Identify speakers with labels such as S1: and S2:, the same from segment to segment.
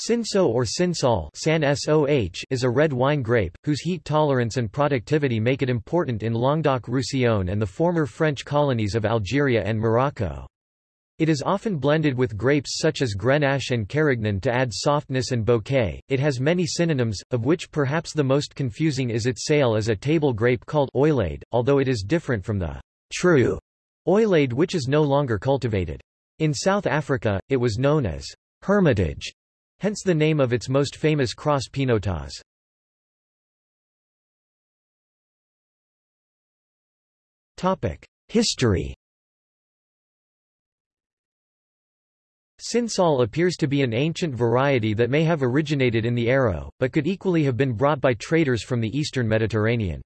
S1: Cinsault or Cinsal is a red wine grape, whose heat tolerance and productivity make it important in Languedoc-Roussillon and the former French colonies of Algeria and Morocco. It is often blended with grapes such as Grenache and Carignan to add softness and bouquet. It has many synonyms, of which perhaps the most confusing is its sale as a table grape called oeillade, although it is different from the true oeillade which is no longer cultivated. In South Africa, it was known as hermitage hence the name of its most famous cross Pinotage. History Cinsal appears to be an ancient variety that may have originated in the Hérault, but could equally have been brought by traders from the eastern Mediterranean.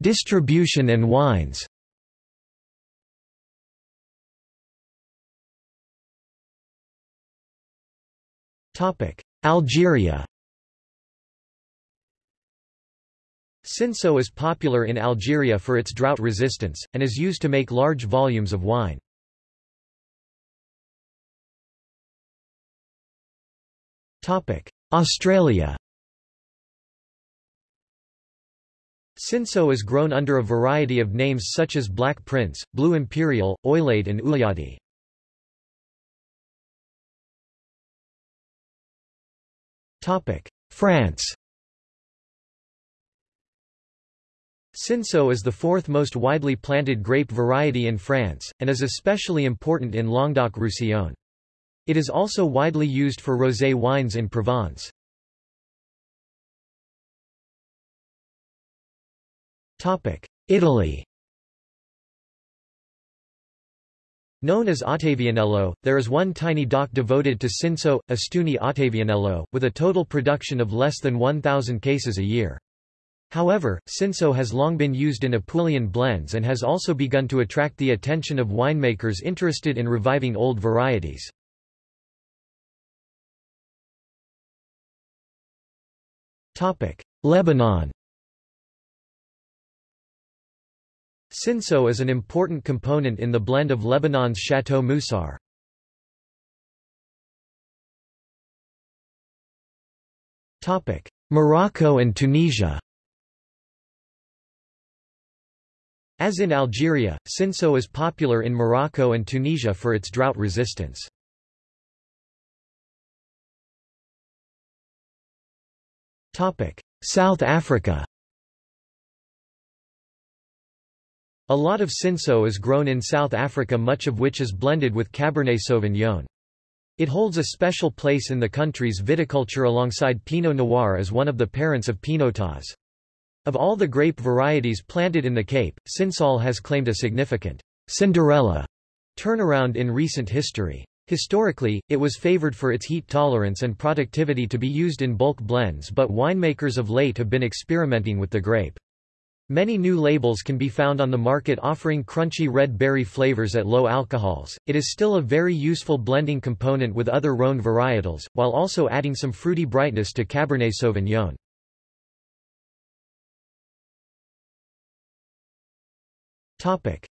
S1: Distribution and wines Algeria Cinsault is popular in Algeria for its drought resistance, and is used to make large volumes of wine. Australia Cinsault is grown under a variety of names such as Black Prince, Blue Imperial, Oeillade and Ouliadi. France Cinsault is the fourth most widely planted grape variety in France, and is especially important in Languedoc-Roussillon. It is also widely used for rosé wines in Provence. Italy Known as Ottavianello, there is one tiny DOC devoted to Cinsault, Ostuni Ottavianello, with a total production of less than 1,000 cases a year. However, Cinsault has long been used in Apulian blends and has also begun to attract the attention of winemakers interested in reviving old varieties. Lebanon Cinsault is an important component in the blend of Lebanon's Chateau Musar. Morocco and Tunisia As in Algeria, Cinsault is popular in Morocco and Tunisia for its drought resistance. South Africa A lot of Cinsault is grown in South Africa much of which is blended with Cabernet Sauvignon. It holds a special place in the country's viticulture alongside Pinot Noir as one of the parents of Pinotage. Of all the grape varieties planted in the Cape, Cinsault has claimed a significant Cinderella turnaround in recent history. Historically, it was favored for its heat tolerance and productivity to be used in bulk blends but winemakers of late have been experimenting with the grape. Many new labels can be found on the market offering crunchy red berry flavors at low alcohols. It is still a very useful blending component with other Rhone varietals, while also adding some fruity brightness to Cabernet Sauvignon.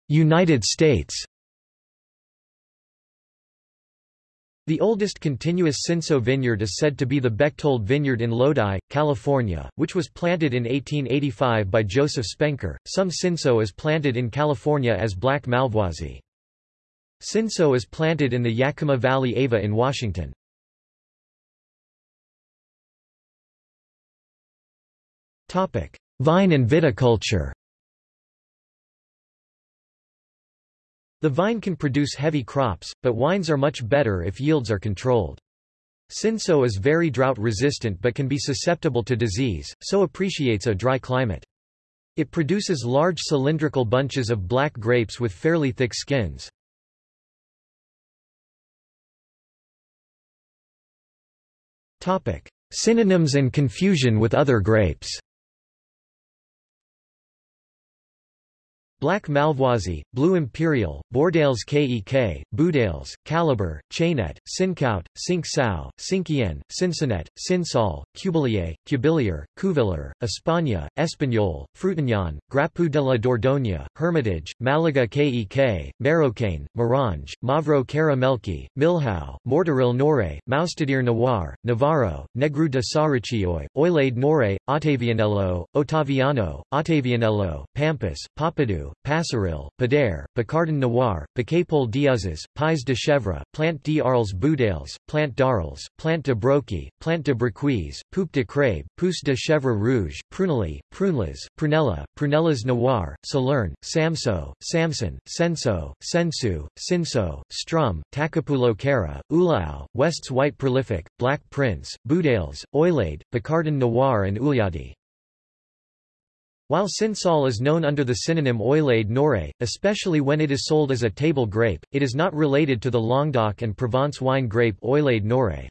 S1: United States The oldest continuous Cinsault vineyard is said to be the Bechthold Vineyard in Lodi, California, which was planted in 1885 by Joseph Spenker. Some Cinsault is planted in California as Black Malvoisie. Cinsault is planted in the Yakima Valley Ava in Washington. Vine and viticulture The vine can produce heavy crops, but wines are much better if yields are controlled. Cinsault is very drought resistant but can be susceptible to disease, so appreciates a dry climate. It produces large cylindrical bunches of black grapes with fairly thick skins. Synonyms and confusion with other grapes Black Malvoisie, Blue Imperial, Bordales Kek, Boudales, Caliber, Chainet, Cinquout, Cinq Sao, Cincien, Cincinnet, Cinsol, Cubilier, Cubilier, Cuviller, España, Espagnol, Frutignan, Grapu de la Dordogne, Hermitage, Malaga Kek, Marocaine, Morange, Mavro Caramelki, Milhau, Mortaril Nore, Maustadir Noir, Navarro, Negru de Saricioi, Oeillade Noire, Ottavianello, Ottaviano, Ottavianello, Pampas, Papadou, Passeril, Padere, Picardin Noir, Piquepoul d'Uzes, Pais de Chèvre, Plant d'Arles Boudales, Plant d'Arles, Plant de Broqui, Plant de Brequise, Poupe de Crabe, Pousse de Chèvre Rouge, Prunelli, Prunelas, Prunella, Prunellas Noir, Salerne, Samso, Samson, Senso, Sensu, Sinso, Strum, Tacapulo Cara, Ulao, West's White Prolific, Black Prince, Boudales, Oeillade, Picardin Noir and Uliadi. While Cinsol is known under the synonym Oeillade Noire, especially when it is sold as a table grape, it is not related to the Languedoc and Provence wine grape Oeillade Noire.